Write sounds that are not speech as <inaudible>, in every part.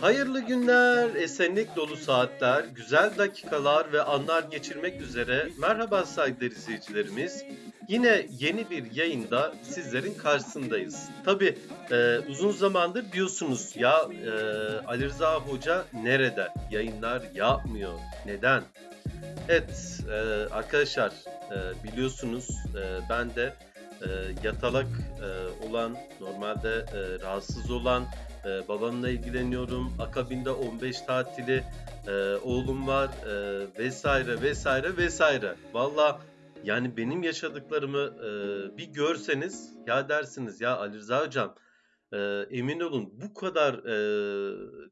Hayırlı günler, esenlik dolu saatler, güzel dakikalar ve anlar geçirmek üzere merhaba saygıdeğer izleyicilerimiz. Yine yeni bir yayında sizlerin karşısındayız. Tabi uzun zamandır diyorsunuz ya e, Ali Rıza Hoca nerede? Yayınlar yapmıyor. Neden? Evet e, arkadaşlar e, biliyorsunuz e, ben de e, yatalak e, olan, normalde e, rahatsız olan, e, babamla ilgileniyorum. Akabinde 15 tatili e, oğlum var e, vesaire vesaire vesaire. Valla yani benim yaşadıklarımı e, bir görseniz ya dersiniz ya Ali Rıza hocam e, emin olun bu kadar e,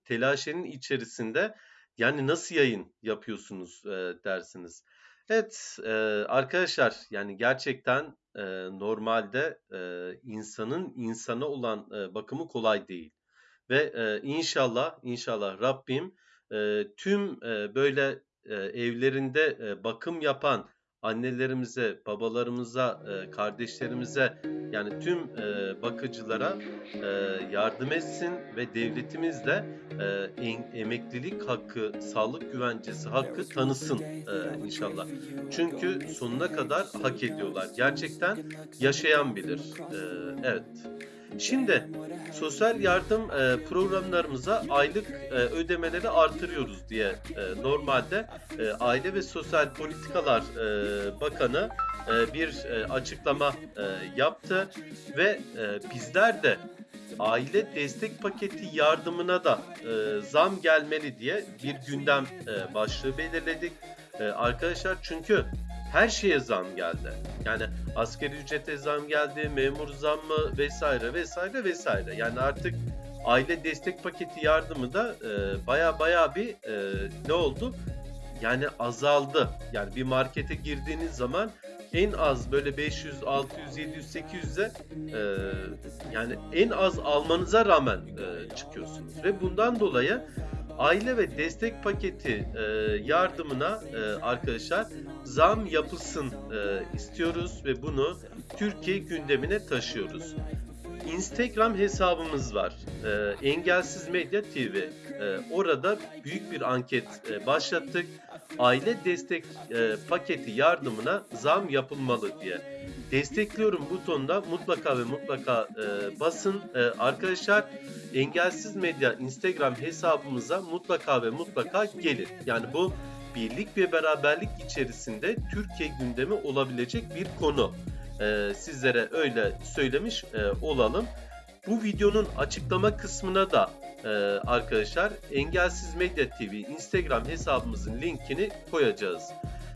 telaşenin içerisinde yani nasıl yayın yapıyorsunuz e, dersiniz. Evet e, arkadaşlar yani gerçekten e, normalde e, insanın insana olan e, bakımı kolay değil. Ve e, inşallah inşallah Rabbim e, tüm e, böyle e, evlerinde e, bakım yapan annelerimize, babalarımıza, e, kardeşlerimize yani tüm e, bakıcılara e, yardım etsin ve devletimiz de emeklilik hakkı, sağlık güvencesi hakkı tanısın inşallah. Çünkü sonuna kadar hak ediyorlar. Gerçekten yaşayan bilir. Evet. Şimdi sosyal yardım e, programlarımıza aylık e, ödemeleri artırıyoruz diye e, normalde e, Aile ve Sosyal Politikalar e, Bakanı e, bir e, açıklama e, yaptı ve e, bizler de aile destek paketi yardımına da e, zam gelmeli diye bir gündem e, başlığı belirledik. E, arkadaşlar çünkü her şeye zam geldi. Yani askeri ücrete zam geldi, memur zammı vesaire vesaire vesaire. Yani artık aile destek paketi yardımı da e, baya baya bir e, ne oldu? Yani azaldı. Yani bir markete girdiğiniz zaman en az böyle 500, 600, 700, 800'e e, yani en az almanıza rağmen e, çıkıyorsunuz. Ve bundan dolayı aile ve destek paketi e, yardımına e, arkadaşlar zam yapılsın e, istiyoruz ve bunu Türkiye gündemine taşıyoruz. Instagram hesabımız var. E, Engelsiz Medya TV. E, orada büyük bir anket e, başlattık. Aile destek e, paketi yardımına zam yapılmalı diye. Destekliyorum butonuna mutlaka ve mutlaka e, basın. E, arkadaşlar Engelsiz Medya Instagram hesabımıza mutlaka ve mutlaka gelin. Yani bu birlik ve beraberlik içerisinde Türkiye gündemi olabilecek bir konu. Ee, sizlere öyle söylemiş e, olalım. Bu videonun açıklama kısmına da e, arkadaşlar Engelsiz Medya TV Instagram hesabımızın linkini koyacağız.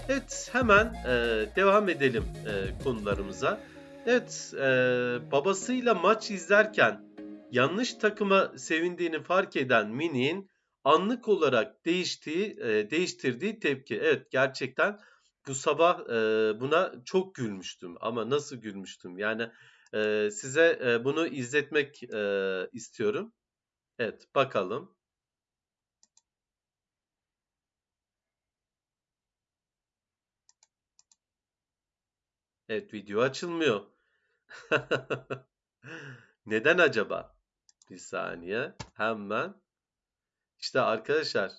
Evet hemen e, devam edelim e, konularımıza. Evet e, babasıyla maç izlerken yanlış takıma sevindiğini fark eden Mini'nin anlık olarak değiştiği, e, değiştirdiği tepki. Evet gerçekten bu sabah e, buna çok gülmüştüm ama nasıl gülmüştüm? Yani e, size e, bunu izletmek e, istiyorum. Evet bakalım. Evet video açılmıyor. <laughs> Neden acaba? Bir saniye. Hemen. İşte arkadaşlar.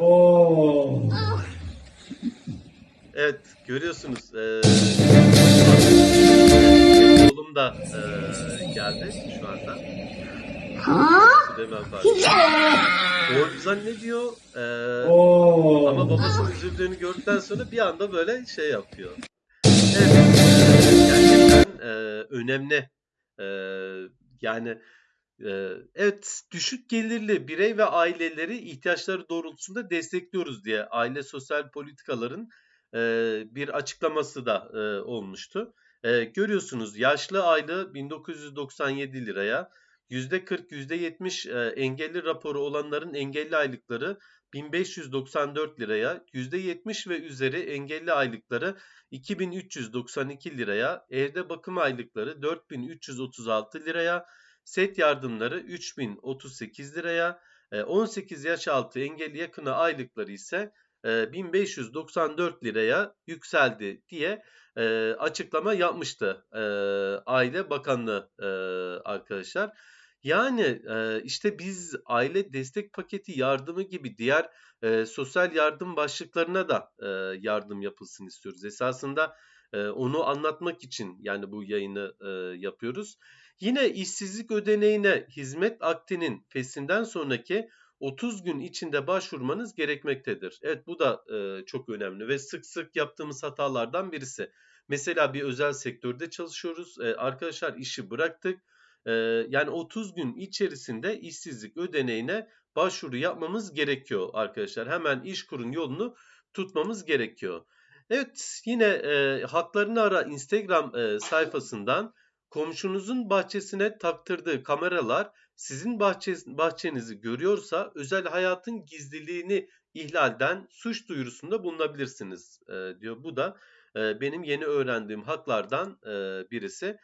Oo. Evet görüyorsunuz. E, oğlum da e, geldi şu anda. Süleyman Fatih. O zannediyor. E, Oo. Ama babasının üzüldüğünü gördükten sonra bir anda böyle şey yapıyor. Evet, e, gerçekten e, önemli. E, yani e, evet düşük gelirli birey ve aileleri ihtiyaçları doğrultusunda destekliyoruz diye aile sosyal politikaların bir açıklaması da olmuştu. Görüyorsunuz yaşlı aylığı 1997 liraya, %40, %70 e, engelli raporu olanların engelli aylıkları 1594 liraya, %70 ve üzeri engelli aylıkları 2392 liraya, evde bakım aylıkları 4336 liraya, set yardımları 3038 liraya, e, 18 yaş altı engelli yakını aylıkları ise e, 1594 liraya yükseldi diye e, açıklama yapmıştı e, Aile Bakanlığı e, arkadaşlar. Yani e, işte biz aile destek paketi yardımı gibi diğer e, sosyal yardım başlıklarına da e, yardım yapılsın istiyoruz. Esasında onu anlatmak için yani bu yayını yapıyoruz. Yine işsizlik ödeneğine hizmet akdinin fesinden sonraki 30 gün içinde başvurmanız gerekmektedir. Evet bu da çok önemli ve sık sık yaptığımız hatalardan birisi. Mesela bir özel sektörde çalışıyoruz. Arkadaşlar işi bıraktık. Yani 30 gün içerisinde işsizlik ödeneğine başvuru yapmamız gerekiyor arkadaşlar. Hemen İşkur'un yolunu tutmamız gerekiyor. Evet yine e, Haklarını Ara Instagram e, sayfasından komşunuzun bahçesine taktırdığı kameralar sizin bahçe, bahçenizi görüyorsa özel hayatın gizliliğini ihlalden suç duyurusunda bulunabilirsiniz e, diyor. Bu da e, benim yeni öğrendiğim haklardan e, birisi.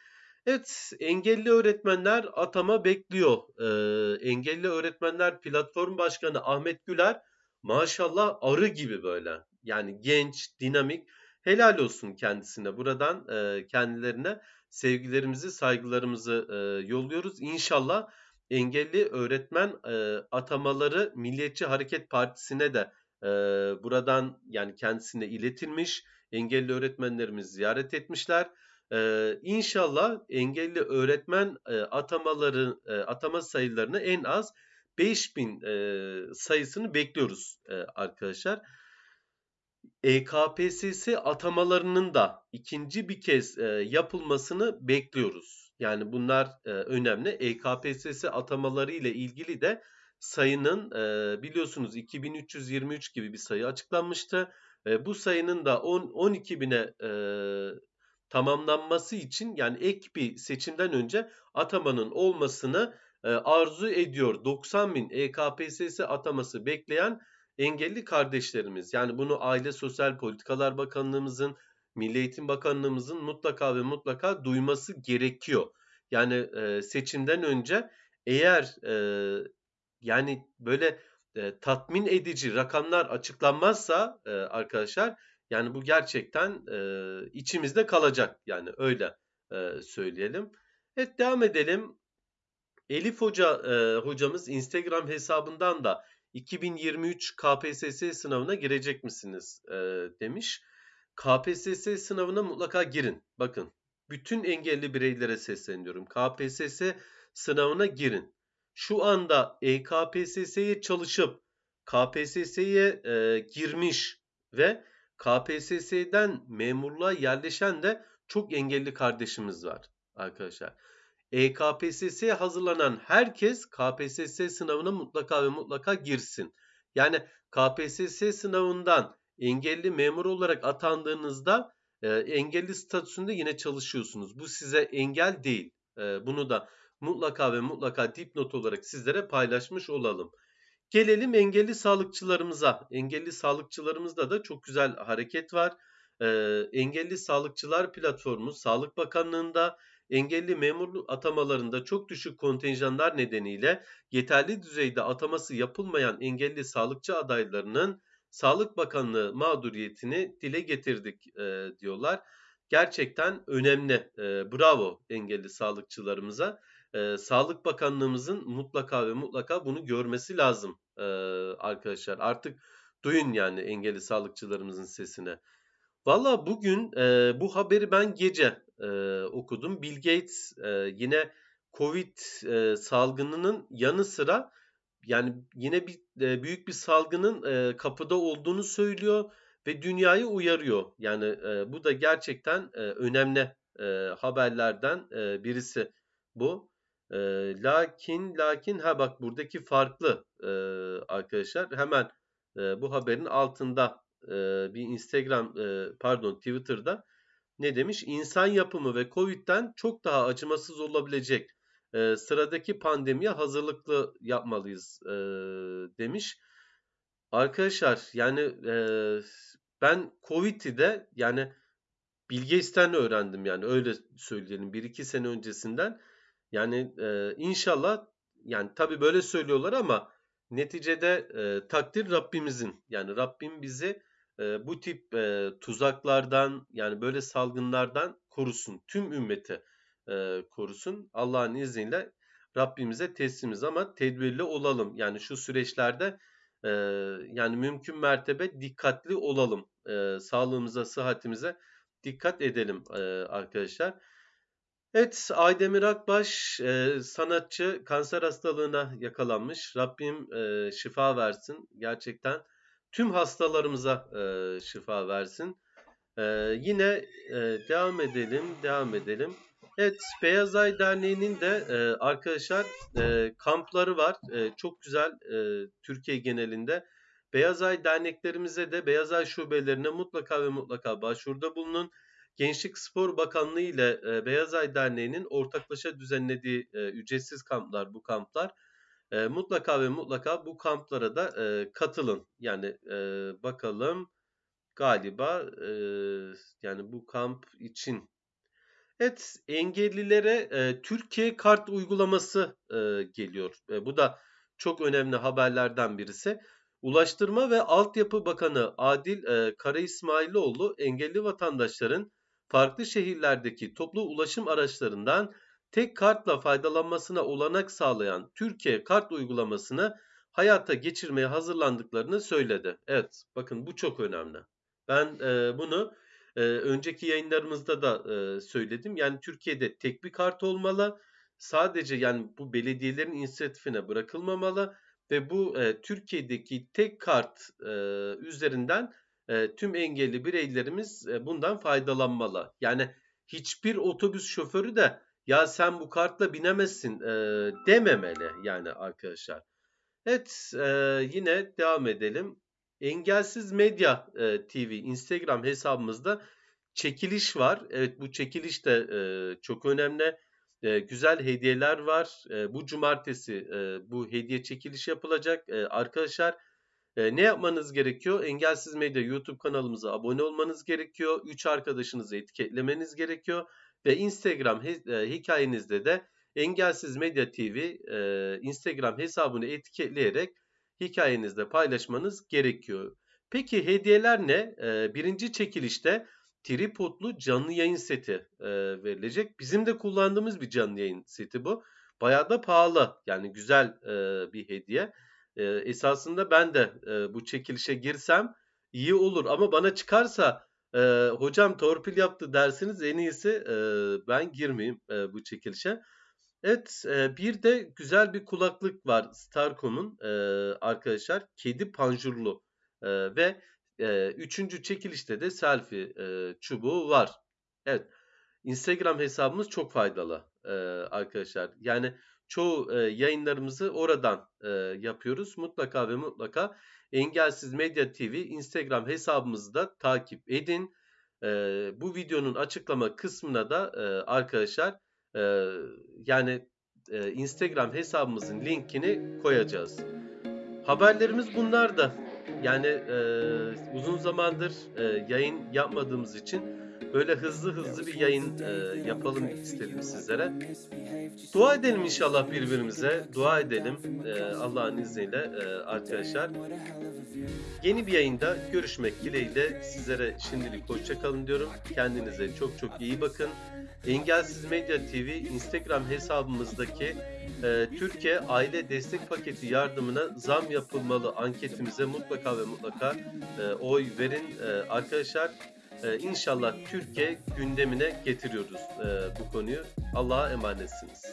Evet, engelli öğretmenler atama bekliyor. Ee, engelli öğretmenler platform başkanı Ahmet Güler maşallah arı gibi böyle. Yani genç, dinamik. Helal olsun kendisine. Buradan e, kendilerine sevgilerimizi, saygılarımızı e, yolluyoruz. İnşallah engelli öğretmen e, atamaları Milliyetçi Hareket Partisi'ne de e, buradan yani kendisine iletilmiş. Engelli öğretmenlerimiz ziyaret etmişler. Ee, inşallah engelli öğretmen e, atamaları e, atama sayılarını en az 5000 e, sayısını bekliyoruz e, arkadaşlar. EKPSS atamalarının da ikinci bir kez e, yapılmasını bekliyoruz. Yani bunlar e, önemli. EKPSS atamaları ile ilgili de sayının e, biliyorsunuz 2323 gibi bir sayı açıklanmıştı. E, bu sayının da 10 12 bine e, tamamlanması için yani ek bir seçimden önce atamanın olmasını e, arzu ediyor. 90 bin EKPSS ataması bekleyen engelli kardeşlerimiz. Yani bunu Aile Sosyal Politikalar Bakanlığımızın, Milli Eğitim Bakanlığımızın mutlaka ve mutlaka duyması gerekiyor. Yani e, seçimden önce eğer e, yani böyle e, tatmin edici rakamlar açıklanmazsa e, arkadaşlar yani bu gerçekten e, içimizde kalacak yani öyle e, söyleyelim. Evet devam edelim. Elif Hoca e, hocamız Instagram hesabından da 2023 KPSS sınavına girecek misiniz e, demiş. KPSS sınavına mutlaka girin. Bakın bütün engelli bireylere sesleniyorum. KPSS sınavına girin. Şu anda EKPSS'ye çalışıp KPSS'ye e, girmiş ve KPSS'den memurluğa yerleşen de çok engelli kardeşimiz var arkadaşlar. EKPSS'ye hazırlanan herkes KPSS sınavına mutlaka ve mutlaka girsin. Yani KPSS sınavından engelli memur olarak atandığınızda e, engelli statüsünde yine çalışıyorsunuz. Bu size engel değil. E, bunu da mutlaka ve mutlaka dipnot olarak sizlere paylaşmış olalım. Gelelim engelli sağlıkçılarımıza. Engelli sağlıkçılarımızda da çok güzel hareket var. Ee, engelli Sağlıkçılar Platformu Sağlık Bakanlığı'nda engelli memur atamalarında çok düşük kontenjanlar nedeniyle yeterli düzeyde ataması yapılmayan engelli sağlıkçı adaylarının Sağlık Bakanlığı mağduriyetini dile getirdik e, diyorlar. Gerçekten önemli. E, bravo engelli sağlıkçılarımıza e, Sağlık Bakanlığımızın mutlaka ve mutlaka bunu görmesi lazım e, arkadaşlar. Artık duyun yani engelli sağlıkçılarımızın sesine. Valla bugün e, bu haberi ben gece e, okudum. Bill Gates e, yine Covid e, salgınının yanı sıra yani yine bir e, büyük bir salgının e, kapıda olduğunu söylüyor ve dünyayı uyarıyor. Yani e, bu da gerçekten e, önemli e, haberlerden e, birisi bu. E, lakin lakin ha bak buradaki farklı e, arkadaşlar. Hemen e, bu haberin altında e, bir Instagram e, pardon Twitter'da ne demiş? İnsan yapımı ve Covid'den çok daha acımasız olabilecek e, sıradaki pandemiye hazırlıklı yapmalıyız e, demiş. Arkadaşlar yani e, ben Covid'i de yani Bill öğrendim yani öyle söyleyelim. Bir iki sene öncesinden yani e, inşallah yani tabi böyle söylüyorlar ama Neticede e, takdir Rabbimizin. Yani Rabbim bizi bu tip e, tuzaklardan yani böyle salgınlardan korusun. Tüm ümmeti e, korusun. Allah'ın izniyle Rabbimize teslimiz ama tedbirli olalım. Yani şu süreçlerde e, yani mümkün mertebe dikkatli olalım. E, sağlığımıza, sıhhatimize dikkat edelim e, arkadaşlar. Evet, Aydemir Akbaş e, sanatçı kanser hastalığına yakalanmış. Rabbim e, şifa versin. Gerçekten tüm hastalarımıza e, şifa versin. E, yine e, devam edelim, devam edelim. Evet, Beyaz Ay Derneği'nin de e, arkadaşlar e, kampları var. E, çok güzel e, Türkiye genelinde. Beyaz Ay derneklerimize de Beyaz Ay şubelerine mutlaka ve mutlaka başvuruda bulunun. Gençlik Spor Bakanlığı ile e, Beyaz Ay Derneği'nin ortaklaşa düzenlediği e, ücretsiz kamplar bu kamplar. E, mutlaka ve mutlaka bu kamplara da e, katılın. Yani e, bakalım galiba e, yani bu kamp için Evet, engellilere e, Türkiye Kart uygulaması e, geliyor. E, bu da çok önemli haberlerden birisi. Ulaştırma ve Altyapı Bakanı Adil e, Kara İsmailoğlu engelli vatandaşların farklı şehirlerdeki toplu ulaşım araçlarından tek kartla faydalanmasına olanak sağlayan Türkiye Kart uygulamasını hayata geçirmeye hazırlandıklarını söyledi. Evet, bakın bu çok önemli. Ben e, bunu e, önceki yayınlarımızda da e, söyledim. Yani Türkiye'de tek bir kart olmalı. Sadece yani bu belediyelerin inisiyatifine bırakılmamalı ve bu e, Türkiye'deki tek kart e, üzerinden e, tüm engelli bireylerimiz e, bundan faydalanmalı. Yani hiçbir otobüs şoförü de ya sen bu kartla binemezsin e, dememeli yani arkadaşlar. Evet e, yine devam edelim. Engelsiz Medya e, TV Instagram hesabımızda çekiliş var. Evet bu çekiliş de e, çok önemli. E, güzel hediyeler var. E, bu cumartesi e, bu hediye çekiliş yapılacak. E, arkadaşlar e, ne yapmanız gerekiyor? Engelsiz Medya YouTube kanalımıza abone olmanız gerekiyor. 3 arkadaşınızı etiketlemeniz gerekiyor. Ve Instagram e, hikayenizde de Engelsiz Medya TV e, Instagram hesabını etiketleyerek hikayenizde paylaşmanız gerekiyor. Peki hediyeler ne? E, birinci çekilişte tripodlu canlı yayın seti verilecek. Bizim de kullandığımız bir canlı yayın seti bu. Bayağı da pahalı. Yani güzel bir hediye. Esasında ben de bu çekilişe girsem iyi olur. Ama bana çıkarsa e, hocam torpil yaptı dersiniz en iyisi e, ben girmeyeyim e, bu çekilişe. Evet, e, bir de güzel bir kulaklık var Starcom'un e, arkadaşlar. Kedi panjurlu e, ve e, üçüncü çekilişte de selfie e, çubuğu var. Evet, Instagram hesabımız çok faydalı e, arkadaşlar. Yani çoğu e, yayınlarımızı oradan e, yapıyoruz. Mutlaka ve mutlaka Engelsiz Medya TV Instagram hesabımızı da takip edin. E, bu videonun açıklama kısmına da e, arkadaşlar e, yani e, Instagram hesabımızın linkini koyacağız. Haberlerimiz bunlar da. Yani e, uzun zamandır e, yayın yapmadığımız için böyle hızlı hızlı bir yayın e, yapalım istedim sizlere. Dua edelim inşallah birbirimize. Dua edelim e, Allah'ın izniyle e, arkadaşlar. Yeni bir yayında görüşmek dileğiyle sizlere şimdilik hoşçakalın diyorum. Kendinize çok çok iyi bakın. Engelsiz Medya TV Instagram hesabımızdaki e, Türkiye Aile Destek Paketi yardımına zam yapılmalı anketimize mutlaka ve mutlaka e, oy verin. E, arkadaşlar e, inşallah Türkiye gündemine getiriyoruz e, bu konuyu. Allah'a emanetsiniz.